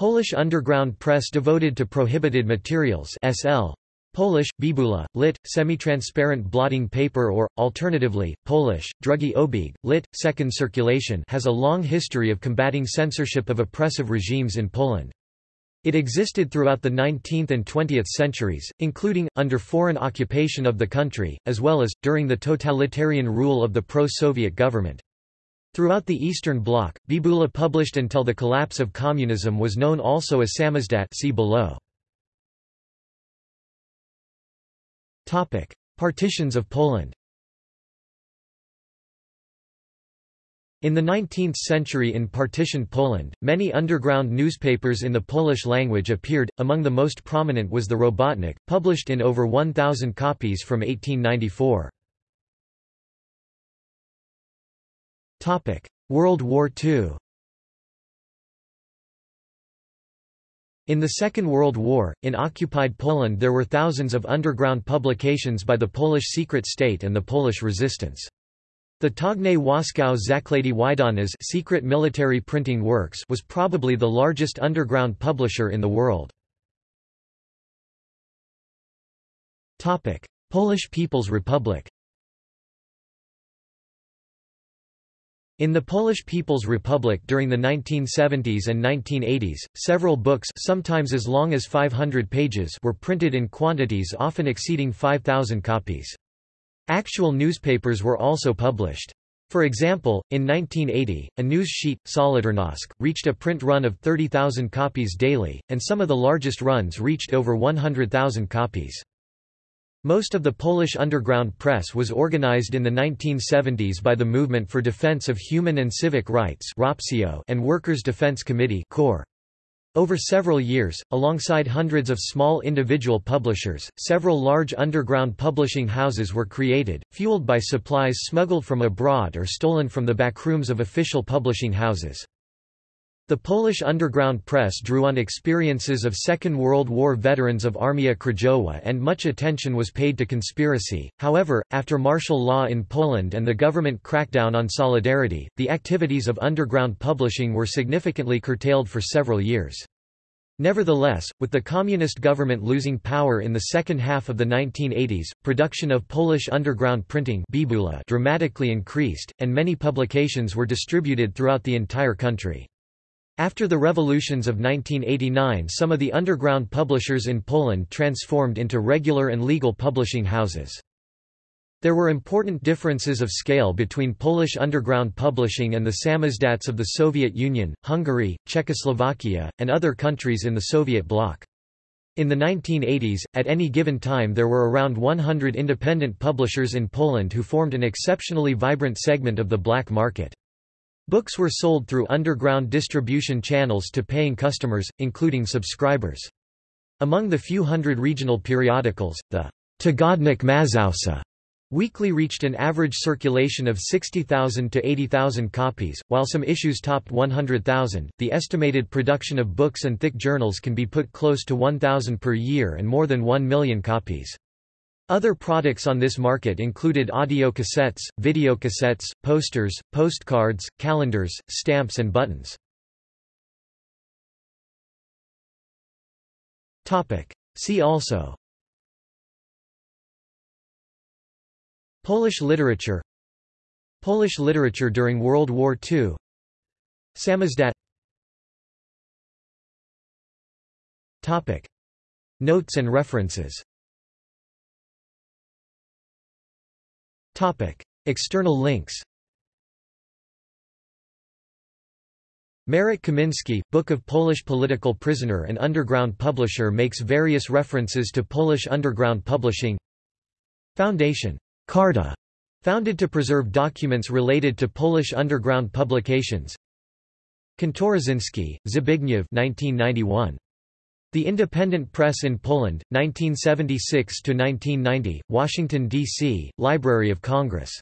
Polish underground press devoted to prohibited materials SL. Polish, bibula, lit, semi-transparent blotting paper or, alternatively, Polish, drugi obieg, lit, second circulation has a long history of combating censorship of oppressive regimes in Poland. It existed throughout the 19th and 20th centuries, including, under foreign occupation of the country, as well as, during the totalitarian rule of the pro-Soviet government. Throughout the Eastern Bloc, Bibula published until the collapse of communism was known also as Samizdat see below. Partitions of Poland In the 19th century in partitioned Poland, many underground newspapers in the Polish language appeared, among the most prominent was the Robotnik, published in over 1,000 copies from 1894. World War II In the Second World War, in occupied Poland there were thousands of underground publications by the Polish secret state and the Polish resistance. The Tajne Wojskowe Zaklady Wydawnictw secret military printing works was probably the largest underground publisher in the world. Polish People's Republic In the Polish People's Republic during the 1970s and 1980s, several books sometimes as long as 500 pages were printed in quantities often exceeding 5,000 copies. Actual newspapers were also published. For example, in 1980, a news sheet, Solidarnosc, reached a print run of 30,000 copies daily, and some of the largest runs reached over 100,000 copies. Most of the Polish underground press was organized in the 1970s by the Movement for Defense of Human and Civic Rights and Workers' Defense Committee Over several years, alongside hundreds of small individual publishers, several large underground publishing houses were created, fueled by supplies smuggled from abroad or stolen from the backrooms of official publishing houses. The Polish underground press drew on experiences of Second World War veterans of Armia Krajowa and much attention was paid to conspiracy. However, after martial law in Poland and the government crackdown on Solidarity, the activities of underground publishing were significantly curtailed for several years. Nevertheless, with the communist government losing power in the second half of the 1980s, production of Polish underground printing dramatically increased, and many publications were distributed throughout the entire country. After the revolutions of 1989 some of the underground publishers in Poland transformed into regular and legal publishing houses. There were important differences of scale between Polish underground publishing and the samizdats of the Soviet Union, Hungary, Czechoslovakia, and other countries in the Soviet bloc. In the 1980s, at any given time there were around 100 independent publishers in Poland who formed an exceptionally vibrant segment of the black market. Books were sold through underground distribution channels to paying customers, including subscribers. Among the few hundred regional periodicals, the Tygodnik Mazowsze weekly reached an average circulation of 60,000 to 80,000 copies, while some issues topped 100,000. The estimated production of books and thick journals can be put close to 1,000 per year and more than 1 million copies. Other products on this market included audio cassettes, video cassettes, posters, postcards, calendars, stamps and buttons. See also Polish literature Polish literature during World War II Samizdat Notes and references External links. Marek Kaminski, Book of Polish Political Prisoner and Underground Publisher makes various references to Polish underground publishing. Foundation. Karta, founded to preserve documents related to Polish underground publications. Kantorosinski, Zbigniew 1991. The Independent Press in Poland, 1976–1990, Washington, D.C., Library of Congress